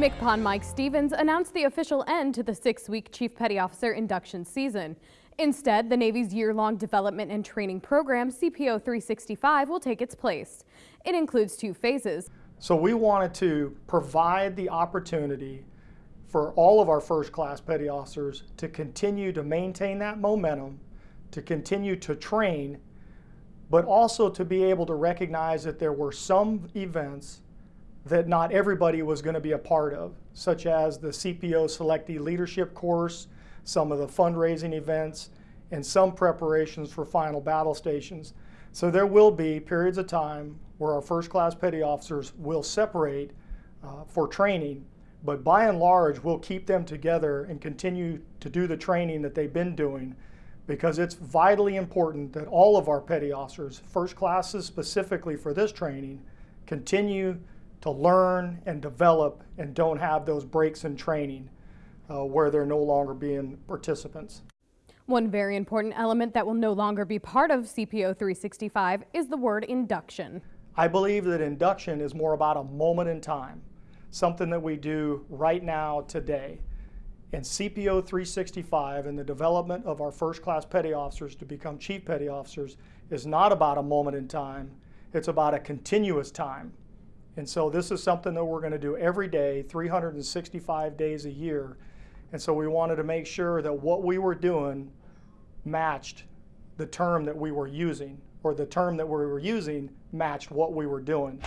MCPON Mike Stevens announced the official end to the six-week Chief Petty Officer induction season. Instead, the Navy's year-long development and training program, CPO 365, will take its place. It includes two phases. So we wanted to provide the opportunity for all of our first class petty officers to continue to maintain that momentum, to continue to train, but also to be able to recognize that there were some events that not everybody was going to be a part of, such as the CPO Selectee Leadership Course, some of the fundraising events, and some preparations for final battle stations. So there will be periods of time where our first class petty officers will separate uh, for training, but by and large, we'll keep them together and continue to do the training that they've been doing because it's vitally important that all of our petty officers, first classes specifically for this training, continue to learn and develop and don't have those breaks in training uh, where they're no longer being participants. One very important element that will no longer be part of CPO 365 is the word induction. I believe that induction is more about a moment in time, something that we do right now today. And CPO 365 and the development of our first class petty officers to become chief petty officers is not about a moment in time, it's about a continuous time. And so this is something that we're going to do every day, 365 days a year. And so we wanted to make sure that what we were doing matched the term that we were using, or the term that we were using matched what we were doing.